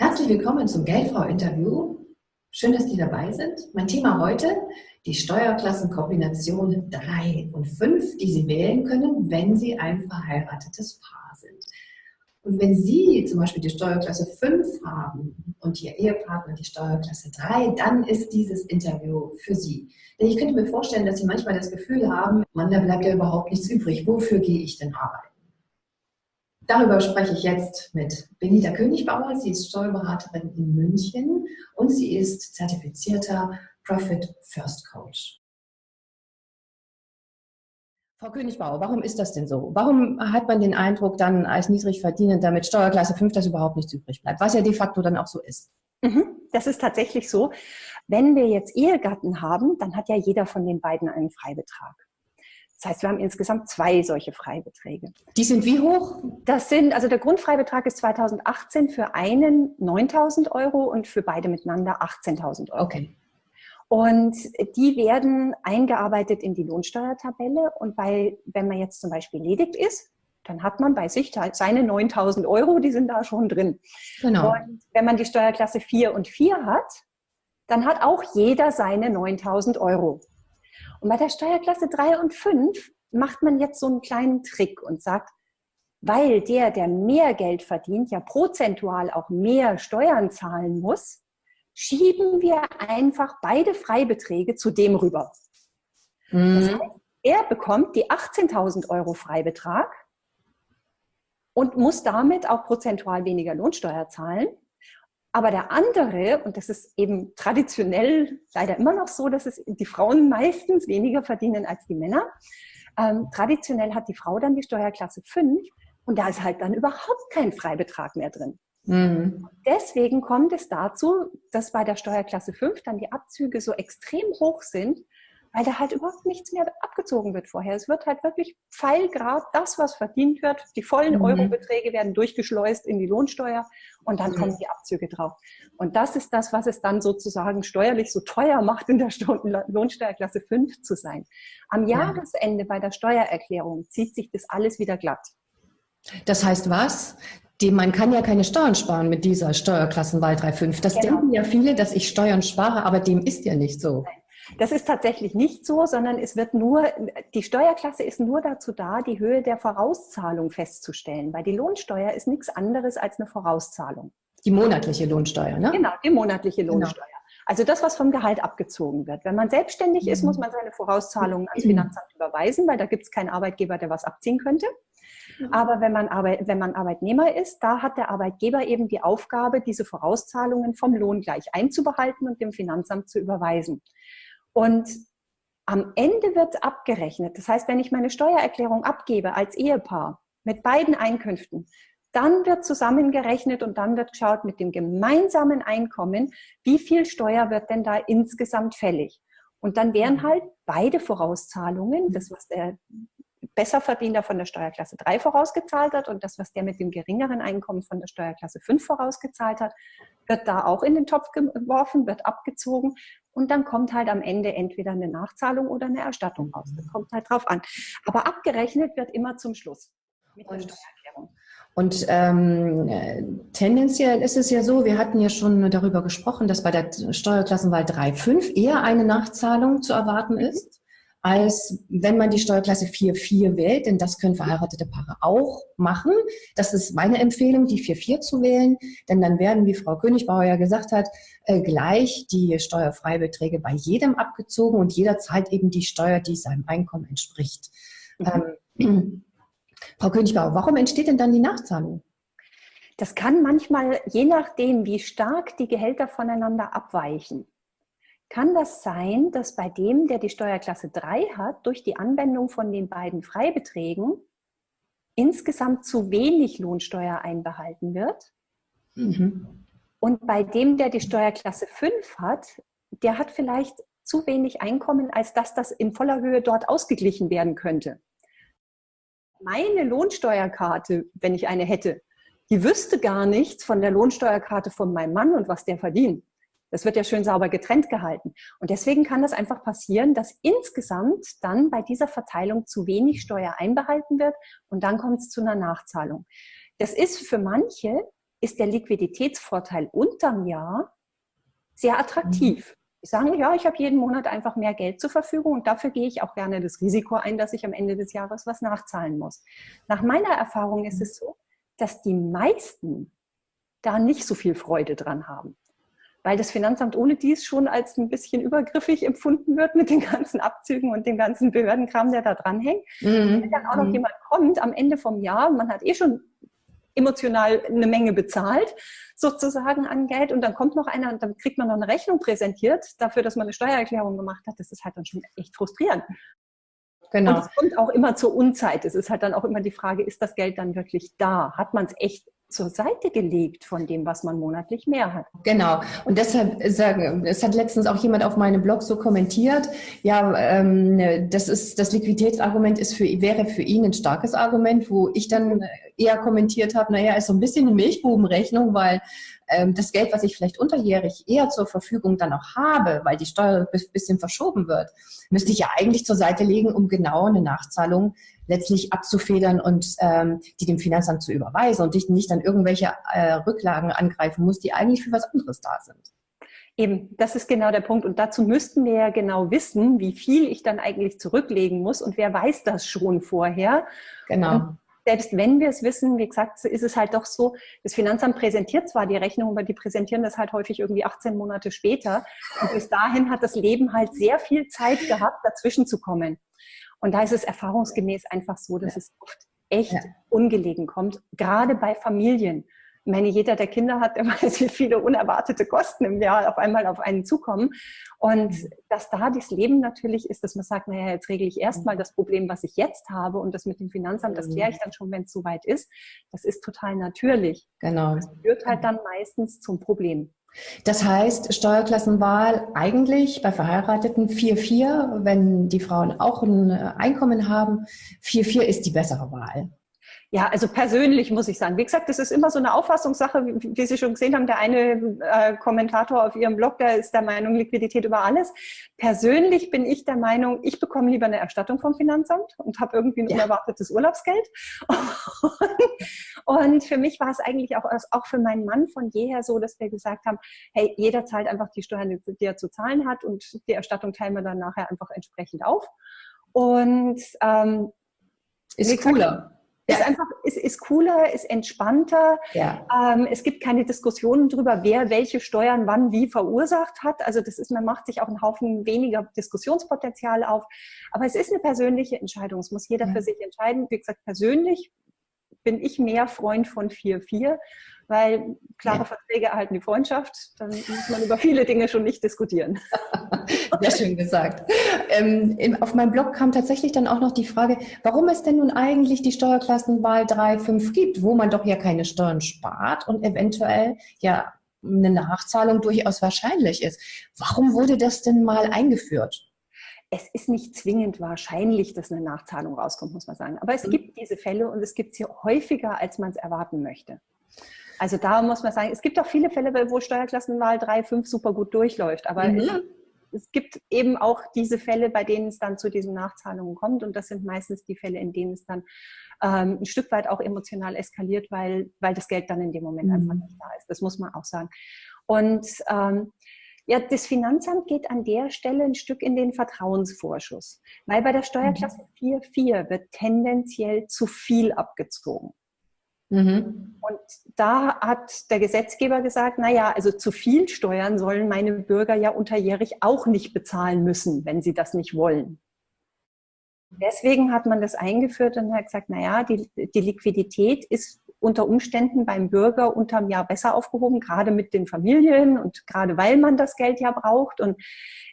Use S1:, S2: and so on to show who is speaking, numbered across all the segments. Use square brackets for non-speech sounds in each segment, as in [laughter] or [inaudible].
S1: Herzlich willkommen zum Geldfrau-Interview. Schön, dass Sie dabei sind. Mein Thema heute, die Steuerklassenkombination 3 und 5, die Sie wählen können, wenn Sie ein verheiratetes Paar sind. Und wenn Sie zum Beispiel die Steuerklasse 5 haben und Ihr Ehepartner die Steuerklasse 3, dann ist dieses Interview für Sie. Denn ich könnte mir vorstellen, dass Sie manchmal das Gefühl haben, Mann, da bleibt ja überhaupt nichts übrig. Wofür gehe ich denn arbeiten? Darüber spreche ich jetzt mit Benita Königbauer. Sie ist Steuerberaterin in München und sie ist zertifizierter Profit First Coach. Frau Königbauer, warum ist das denn so? Warum hat man den Eindruck dann als Niedrigverdienender mit Steuerklasse 5, dass überhaupt nichts übrig bleibt? Was ja de facto dann auch so ist.
S2: Mhm, das ist tatsächlich so. Wenn wir jetzt Ehegatten haben, dann hat ja jeder von den beiden einen Freibetrag. Das heißt, wir haben insgesamt zwei solche Freibeträge.
S1: Die sind wie hoch?
S2: Das sind, also der Grundfreibetrag ist 2018 für einen 9.000 Euro und für beide miteinander 18.000 Euro. Okay. Und die werden eingearbeitet in die Lohnsteuertabelle. Und bei, wenn man jetzt zum Beispiel ledig ist, dann hat man bei sich seine 9.000 Euro, die sind da schon drin. Genau. Und wenn man die Steuerklasse 4 und 4 hat, dann hat auch jeder seine 9.000 Euro. Und bei der Steuerklasse 3 und 5 macht man jetzt so einen kleinen Trick und sagt, weil der, der mehr Geld verdient, ja prozentual auch mehr Steuern zahlen muss, schieben wir einfach beide Freibeträge zu dem rüber. Mhm. Das heißt, er bekommt die 18.000 Euro Freibetrag und muss damit auch prozentual weniger Lohnsteuer zahlen. Aber der andere, und das ist eben traditionell leider immer noch so, dass es die Frauen meistens weniger verdienen als die Männer. Ähm, traditionell hat die Frau dann die Steuerklasse 5 und da ist halt dann überhaupt kein Freibetrag mehr drin. Mhm. Deswegen kommt es dazu, dass bei der Steuerklasse 5 dann die Abzüge so extrem hoch sind, weil da halt überhaupt nichts mehr abgezogen wird vorher. Es wird halt wirklich pfeilgrad das, was verdient wird. Die vollen mhm. Eurobeträge werden durchgeschleust in die Lohnsteuer und dann mhm. kommen die Abzüge drauf. Und das ist das, was es dann sozusagen steuerlich so teuer macht, in der Lohnsteuerklasse 5 zu sein. Am Jahresende bei der Steuererklärung zieht sich das alles wieder glatt.
S1: Das heißt was? Die, man kann ja keine Steuern sparen mit dieser Steuerklassenwahl 3.5. Das genau. denken ja viele, dass ich Steuern spare, aber dem ist ja nicht so. Nein.
S2: Das ist tatsächlich nicht so, sondern es wird nur, die Steuerklasse ist nur dazu da, die Höhe der Vorauszahlung festzustellen, weil die Lohnsteuer ist nichts anderes als eine Vorauszahlung.
S1: Die monatliche Lohnsteuer, ne?
S2: Genau, die monatliche genau. Lohnsteuer. Genau. Also das, was vom Gehalt abgezogen wird. Wenn man selbstständig ist, muss man seine Vorauszahlungen ans Finanzamt überweisen, weil da gibt es keinen Arbeitgeber, der was abziehen könnte. Aber wenn man, Arbeit, wenn man Arbeitnehmer ist, da hat der Arbeitgeber eben die Aufgabe, diese Vorauszahlungen vom Lohn gleich einzubehalten und dem Finanzamt zu überweisen. Und am Ende wird abgerechnet. Das heißt, wenn ich meine Steuererklärung abgebe als Ehepaar mit beiden Einkünften, dann wird zusammengerechnet und dann wird geschaut mit dem gemeinsamen Einkommen, wie viel Steuer wird denn da insgesamt fällig. Und dann wären mhm. halt beide Vorauszahlungen, das was der Besserverdiener von der Steuerklasse 3 vorausgezahlt hat und das, was der mit dem geringeren Einkommen von der Steuerklasse 5 vorausgezahlt hat, wird da auch in den Topf geworfen, wird abgezogen und dann kommt halt am Ende entweder eine Nachzahlung oder eine Erstattung raus. Das kommt halt drauf an. Aber abgerechnet wird immer zum Schluss mit der Steuererklärung.
S1: Und ähm, tendenziell ist es ja so, wir hatten ja schon darüber gesprochen, dass bei der Steuerklassenwahl 3.5 eher eine Nachzahlung zu erwarten mhm. ist als wenn man die Steuerklasse 4.4 wählt, denn das können verheiratete Paare auch machen. Das ist meine Empfehlung, die 4.4 zu wählen, denn dann werden, wie Frau Königbauer ja gesagt hat, äh, gleich die Steuerfreibeträge bei jedem abgezogen und jeder zahlt eben die Steuer, die seinem Einkommen entspricht. Mhm. Ähm, [clears throat] Frau Königbauer, warum entsteht denn dann die Nachzahlung?
S2: Das kann manchmal, je nachdem, wie stark die Gehälter voneinander abweichen, kann das sein, dass bei dem, der die Steuerklasse 3 hat, durch die Anwendung von den beiden Freibeträgen insgesamt zu wenig Lohnsteuer einbehalten wird. Mhm. Und bei dem, der die Steuerklasse 5 hat, der hat vielleicht zu wenig Einkommen, als dass das in voller Höhe dort ausgeglichen werden könnte. Meine Lohnsteuerkarte, wenn ich eine hätte, die wüsste gar nichts von der Lohnsteuerkarte von meinem Mann und was der verdient. Das wird ja schön sauber getrennt gehalten. Und deswegen kann das einfach passieren, dass insgesamt dann bei dieser Verteilung zu wenig Steuer einbehalten wird und dann kommt es zu einer Nachzahlung. Das ist für manche ist der Liquiditätsvorteil unterm Jahr sehr attraktiv. Mhm. Die sagen, ja, ich habe jeden Monat einfach mehr Geld zur Verfügung und dafür gehe ich auch gerne das Risiko ein, dass ich am Ende des Jahres was nachzahlen muss. Nach meiner Erfahrung ist es so, dass die meisten da nicht so viel Freude dran haben. Weil das Finanzamt ohne dies schon als ein bisschen übergriffig empfunden wird mit den ganzen Abzügen und dem ganzen Behördenkram, der da dranhängt. Mhm. Wenn dann auch noch mhm. jemand kommt am Ende vom Jahr, man hat eh schon emotional eine Menge bezahlt, sozusagen an Geld. Und dann kommt noch einer und dann kriegt man noch eine Rechnung präsentiert dafür, dass man eine Steuererklärung gemacht hat. Das ist halt dann schon echt frustrierend. Genau. Und es kommt auch immer zur Unzeit. Es ist halt dann auch immer die Frage, ist das Geld dann wirklich da? Hat man es echt zur Seite gelegt von dem, was man monatlich mehr hat.
S1: Genau. Und deshalb sagen, es hat letztens auch jemand auf meinem Blog so kommentiert, ja, ähm, das ist, das Liquiditätsargument ist für, wäre für ihn ein starkes Argument, wo ich dann eher kommentiert habe, naja, ist so ein bisschen eine Milchbubenrechnung, weil ähm, das Geld, was ich vielleicht unterjährig eher zur Verfügung dann auch habe, weil die Steuer ein bisschen verschoben wird, müsste ich ja eigentlich zur Seite legen, um genau eine Nachzahlung letztlich abzufedern und ähm, die dem Finanzamt zu überweisen und ich nicht dann irgendwelche äh, Rücklagen angreifen muss, die eigentlich für was anderes da sind.
S2: Eben, das ist genau der Punkt. Und dazu müssten wir ja genau wissen, wie viel ich dann eigentlich zurücklegen muss. Und wer weiß das schon vorher?
S1: Genau. Und
S2: selbst wenn wir es wissen, wie gesagt, ist es halt doch so, das Finanzamt präsentiert zwar die Rechnung, aber die präsentieren das halt häufig irgendwie 18 Monate später. Und bis dahin hat das Leben halt sehr viel Zeit gehabt, dazwischen zu kommen. Und da ist es erfahrungsgemäß einfach so, dass ja. es oft echt ja. ungelegen kommt, gerade bei Familien. Ich meine, jeder, der Kinder hat, der [laughs] weiß, wie viele unerwartete Kosten im Jahr auf einmal auf einen zukommen. Und mhm. dass da das Leben natürlich ist, dass man sagt, naja, jetzt regle ich erstmal mhm. das Problem, was ich jetzt habe und das mit dem Finanzamt, das kläre ich mhm. dann schon, wenn es soweit ist. Das ist total natürlich.
S1: Genau.
S2: Das führt halt dann meistens zum Problem.
S1: Das heißt, Steuerklassenwahl eigentlich bei Verheirateten 4-4, wenn die Frauen auch ein Einkommen haben, 4-4 ist die bessere Wahl.
S2: Ja, also persönlich muss ich sagen. Wie gesagt, das ist immer so eine Auffassungssache, wie, wie Sie schon gesehen haben. Der eine äh, Kommentator auf Ihrem Blog, der ist der Meinung, Liquidität über alles. Persönlich bin ich der Meinung, ich bekomme lieber eine Erstattung vom Finanzamt und habe irgendwie ein ja. unerwartetes Urlaubsgeld. und für mich war es eigentlich auch, auch für meinen Mann von jeher so, dass wir gesagt haben, hey, jeder zahlt einfach die Steuern, die er zu zahlen hat und die Erstattung teilen wir dann nachher einfach entsprechend auf. Und ähm,
S1: ist cooler.
S2: Ja. Ist einfach, ist, ist cooler, ist entspannter. Ja. Ähm, es gibt keine Diskussionen darüber, wer welche Steuern wann wie verursacht hat. Also das ist, man macht sich auch einen Haufen weniger Diskussionspotenzial auf. Aber es ist eine persönliche Entscheidung. Es muss jeder ja. für sich entscheiden. Wie gesagt, persönlich bin ich mehr Freund von 4-4 weil klare. Verträge erhalten die Freundschaft, dann muss man über viele Dinge schon nicht diskutieren. [laughs]
S1: Sehr schön gesagt. Ähm, auf meinem Blog kam tatsächlich dann auch noch die Frage, warum es denn nun eigentlich die Steuerklassenwahl 3, 5 gibt, wo man doch ja keine Steuern spart und eventuell ja eine Nachzahlung durchaus wahrscheinlich ist. Warum wurde das denn mal eingeführt?
S2: es ist nicht zwingend wahrscheinlich, dass eine Nachzahlung rauskommt, muss man sagen. Aber es mhm. gibt diese Fälle und es gibt sie häufiger, als man es erwarten möchte. Also da muss man sagen, es gibt auch viele Fälle, wo Steuerklassenwahl 3, 5 super gut durchläuft. Aber mhm. es, es, gibt eben auch diese Fälle, bei denen es dann zu diesen Nachzahlungen kommt. Und das sind meistens die Fälle, in denen es dann ähm, ein Stück weit auch emotional eskaliert, weil, weil das Geld dann in dem Moment mhm. einfach nicht da ist. Das muss man auch sagen. Und ähm, ja, das Finanzamt geht an der Stelle ein Stück in den Vertrauensvorschuss, weil bei der Steuerklasse 4.4 mhm. wird tendenziell zu viel abgezogen. Mhm. Und da hat der Gesetzgeber gesagt, na ja, also zu viel Steuern sollen meine Bürger ja unterjährig auch nicht bezahlen müssen, wenn sie das nicht wollen. Deswegen hat man das eingeführt und hat gesagt, na ja, die, die Liquidität ist unter Umständen beim Bürger unterm Jahr besser aufgehoben, gerade mit den Familien und gerade weil man das Geld ja braucht. Und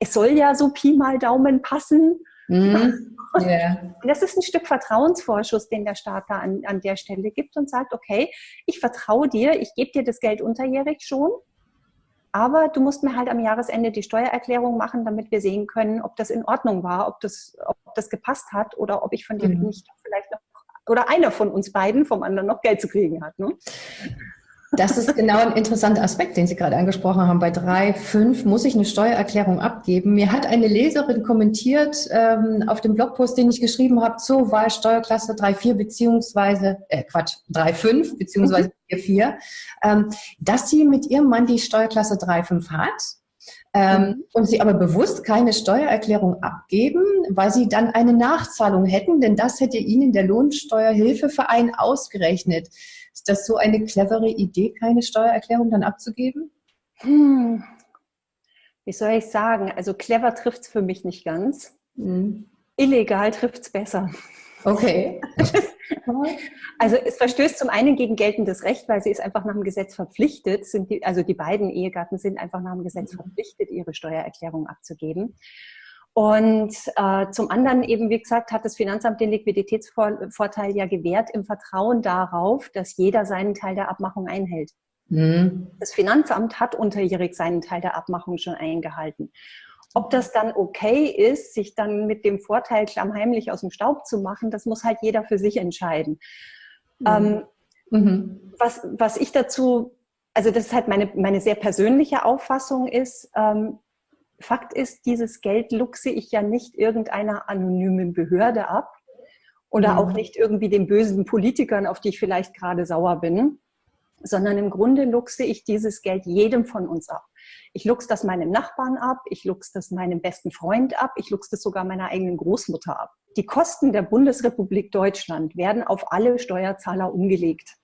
S2: es soll ja so Pi mal Daumen passen. Mhm. [laughs] Yeah. Das ist ein Stück Vertrauensvorschuss, den der Staat da an, an der Stelle gibt und sagt, okay, ich vertraue dir, ich gebe dir das Geld unterjährig schon, aber du musst mir halt am Jahresende die Steuererklärung machen, damit wir sehen können, ob das in Ordnung war, ob das, ob das gepasst hat oder ob ich von dir mhm. nicht vielleicht noch, oder einer von uns beiden vom anderen noch Geld zu kriegen hat. Ne?
S1: Das ist genau ein interessanter Aspekt, den Sie gerade angesprochen haben. Bei drei, fünf muss ich eine Steuererklärung abgeben. Mir hat eine Leserin kommentiert ähm, auf dem Blogpost, den ich geschrieben habe, zur Wahlsteuerklasse 3,4 beziehungsweise, äh, Quatsch, 3,5 beziehungsweise 4,4, mhm. ähm, dass sie mit ihrem Mann die Steuerklasse 3,5 hat ähm, mhm. und sie aber bewusst keine Steuererklärung abgeben, weil sie dann eine Nachzahlung hätten, denn das hätte ihnen der Lohnsteuerhilfeverein ausgerechnet. Ist das so eine clevere Idee, keine Steuererklärung dann abzugeben? Hm.
S2: Wie soll ich sagen? Also clever trifft es für mich nicht ganz. Mhm. Illegal trifft es besser.
S1: Okay. [laughs]
S2: also es verstößt zum einen gegen geltendes Recht, weil sie ist einfach nach dem Gesetz verpflichtet, sind die, also die beiden Ehegatten sind einfach nach dem Gesetz verpflichtet, ihre Steuererklärung abzugeben. Und äh, zum anderen eben, wie gesagt, hat das Finanzamt den Liquiditätsvorteil ja gewährt im Vertrauen darauf, dass jeder seinen Teil der Abmachung einhält. Mhm. Das Finanzamt hat unterjährig seinen Teil der Abmachung schon eingehalten. Ob das dann okay ist, sich dann mit dem Vorteil klammheimlich aus dem Staub zu machen, das muss halt jeder für sich entscheiden. Mhm. Ähm, mhm. was, was ich dazu, also das ist halt meine, meine sehr persönliche Auffassung ist, ähm, Fakt ist, dieses Geld luchse ich ja nicht irgendeiner anonymen Behörde ab oder mhm. auch nicht irgendwie den bösen Politikern, auf die ich vielleicht gerade sauer bin, sondern im Grunde luchse ich dieses Geld jedem von uns ab. Ich luchse das meinem Nachbarn ab, ich luchse das meinem besten Freund ab, ich luchse das sogar meiner eigenen Großmutter ab. Die Kosten der Bundesrepublik Deutschland werden auf alle Steuerzahler umgelegt.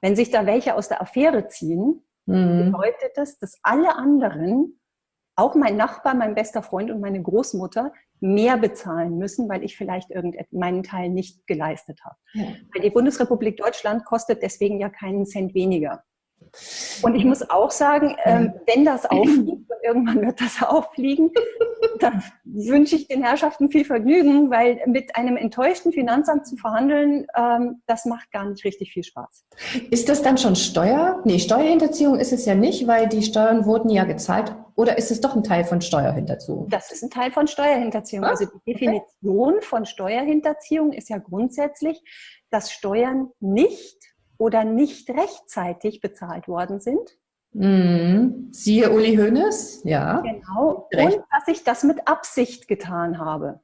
S2: Wenn sich da welche aus der Affäre ziehen, mhm. bedeutet das, dass alle anderen auch mein Nachbar, mein bester Freund und meine Großmutter mehr bezahlen müssen, weil ich vielleicht meinen Teil nicht geleistet habe. Ja. Weil die Bundesrepublik Deutschland kostet deswegen ja keinen Cent weniger. Und ich muss auch sagen, ähm, wenn das auffliegt, und irgendwann wird das [laughs] auffliegen, dann wünsche ich den Herrschaften viel Vergnügen, weil mit einem enttäuschten Finanzamt zu verhandeln, ähm, das macht gar nicht richtig viel Spaß.
S1: Ist das dann schon Steuer? Nee, Steuerhinterziehung ist es ja nicht, weil die Steuern wurden ja gezahlt. Oder ist es doch ein Teil von Steuerhinterziehung?
S2: Das ist ein Teil von Steuerhinterziehung. Ah, also die Definition okay. von Steuerhinterziehung ist ja grundsätzlich, dass Steuern nicht oder nicht rechtzeitig bezahlt worden sind.
S1: Mhm. Siehe Uli Hoeneß, ja.
S2: Genau. Und dass ich das mit Absicht getan habe.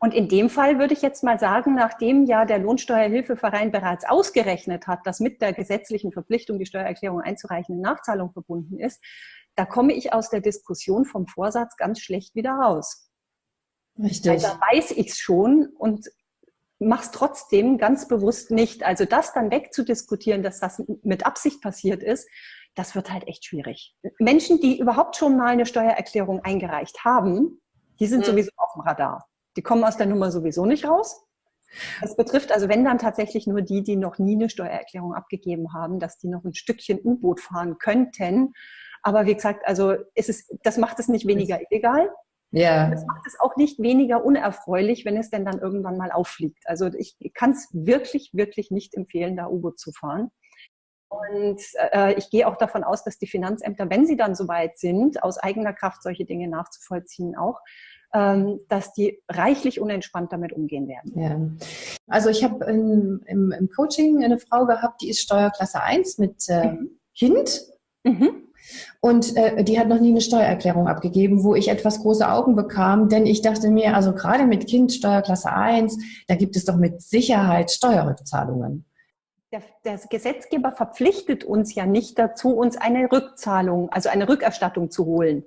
S2: Und in dem Fall würde ich jetzt mal sagen, nachdem ja der Lohnsteuerhilfeverein bereits ausgerechnet hat, dass mit der gesetzlichen Verpflichtung, die Steuererklärung einzureichen, eine Nachzahlung verbunden ist, da komme ich aus der Diskussion vom Vorsatz ganz schlecht wieder raus. Richtig. Weil da weiß ich es schon und mach's trotzdem ganz bewusst nicht. Also das dann wegzudiskutieren, dass das mit Absicht passiert ist, das wird halt echt schwierig. Menschen, die überhaupt schon mal eine Steuererklärung eingereicht haben, die sind mhm. sowieso auf dem Radar. Die kommen aus der Nummer sowieso nicht raus. Das betrifft also, wenn dann tatsächlich nur die, die noch nie eine Steuererklärung abgegeben haben, dass die noch ein Stückchen U-Boot fahren könnten. Aber wie gesagt, also ist es, das macht es nicht weniger illegal. Ja. Das macht es auch nicht weniger unerfreulich, wenn es denn dann irgendwann mal auffliegt. Also ich kann es wirklich, wirklich nicht empfehlen, da U-Boot zu fahren. Und äh, ich gehe auch davon aus, dass die Finanzämter, wenn sie dann soweit sind, aus eigener Kraft solche Dinge nachzuvollziehen auch, ähm, dass die reichlich unentspannt damit umgehen werden.
S1: Ja. Also ich habe im, im, Coaching eine Frau gehabt, die ist Steuerklasse 1 mit äh, mhm. Kind. Mhm. Und äh, die hat noch nie eine Steuererklärung abgegeben, wo ich etwas große Augen bekam, denn ich dachte mir, also gerade mit Kind Steuerklasse 1, da gibt es doch mit Sicherheit Steuerrückzahlungen.
S2: Der, der, Gesetzgeber verpflichtet uns ja nicht dazu, uns eine Rückzahlung, also eine Rückerstattung zu holen.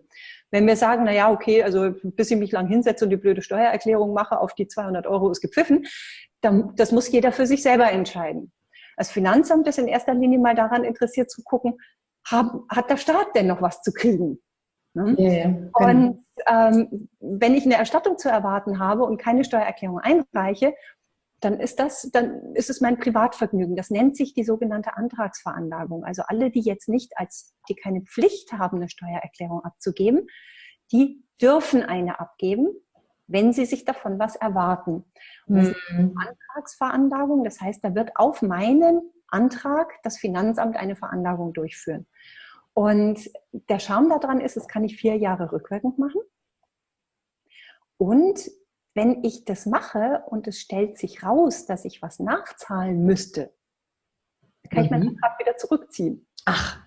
S2: Wenn wir sagen, na ja, okay, also bis ich mich lang hinsetze und die blöde Steuererklärung mache, auf die 200 Euro ist gepfiffen, dann, das muss jeder für sich selber entscheiden. Das Finanzamt ist in erster Linie mal daran interessiert zu gucken, haben, hat der Staat denn noch was zu kriegen? Ne? Yeah, genau. Und ähm, wenn ich eine Erstattung zu erwarten habe und keine Steuererklärung einreiche, dann ist das, dann ist es mein Privatvergnügen. Das nennt sich die sogenannte Antragsveranlagung. Also alle, die jetzt nicht als, die keine Pflicht haben, eine Steuererklärung abzugeben, die dürfen eine abgeben, wenn sie sich davon was erwarten. Und das mhm. ist eine Antragsveranlagung. Das heißt, da wird auf meinen Antrag das Finanzamt eine Veranlagung durchführen. Und der Charme daran ist, es kann ich vier Jahre rückwirkend machen. Und wenn ich das mache und es stellt sich raus, dass ich was nachzahlen müsste, kann mhm. ich meinen mhm. Antrag wieder zurückziehen.
S1: Ach,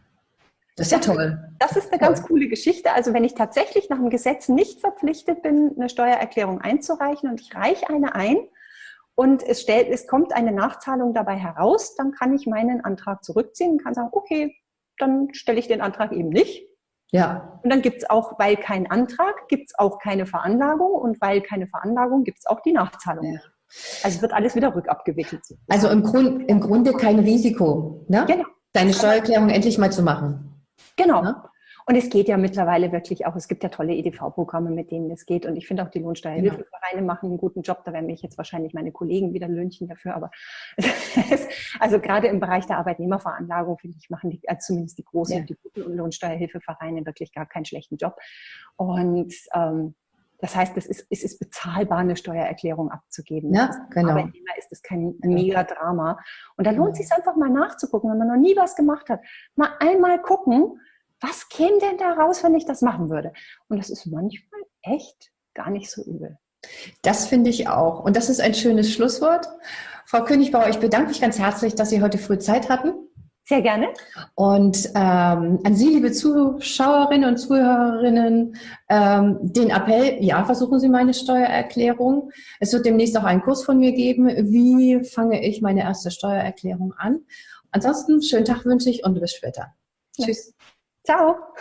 S1: das ist ja toll.
S2: Das ist eine ganz coole Geschichte. Also wenn ich tatsächlich nach dem Gesetz nicht verpflichtet bin, eine Steuererklärung einzureichen und ich reiche eine ein und es, stellt, es kommt eine Nachzahlung dabei heraus, dann kann ich meinen Antrag zurückziehen und kann sagen, okay, dann stelle ich den Antrag eben nicht. Ja. Und dann gibt es auch, weil kein Antrag, gibt es auch keine Veranlagung und weil keine Veranlagung gibt es auch die Nachzahlung. Ja. Also wird alles wieder rückabgewickelt.
S1: Also im, Grund, im Grunde kein Risiko, ne? Genau. Deine Steuererklärung endlich mal zu machen.
S2: Genau. Ne? Und es geht ja mittlerweile wirklich auch, es gibt ja tolle EDV-Programme, mit denen es geht. Und ich finde auch die Lohnsteuerhilfevereine genau. machen einen guten Job. Da werden mich jetzt wahrscheinlich meine Kollegen wieder löhnchen dafür. Aber [laughs] also gerade im Bereich der Arbeitnehmerveranlagung, finde ich, machen die, also zumindest die großen, ja. die guten Lohnsteuerhilfevereine wirklich gar keinen schlechten Job. Und ähm, das heißt, es ist, es ist bezahlbar, eine Steuererklärung abzugeben. Ja, genau. Arbeitnehmer ist das kein mega Drama. Und da lohnt es sich einfach mal nachzugucken, wenn man noch nie was gemacht hat. Mal einmal gucken, was käme denn da raus, wenn ich das machen würde? Und das ist manchmal echt gar nicht so übel.
S1: Das finde ich auch. Und das ist ein schönes Schlusswort. Frau Königbauer, ich bedanke mich ganz herzlich, dass Sie heute früh Zeit hatten.
S2: Sehr gerne.
S1: Und ähm, an Sie, liebe Zuschauerinnen und Zuhörerinnen, ähm, den Appell, ja, versuchen Sie meine Steuererklärung. Es wird demnächst auch einen Kurs von mir geben. Wie fange ich meine erste Steuererklärung an? Ansonsten, schönen Tag wünsche ich und bis später.
S2: Ja. Tschüss. Ciao.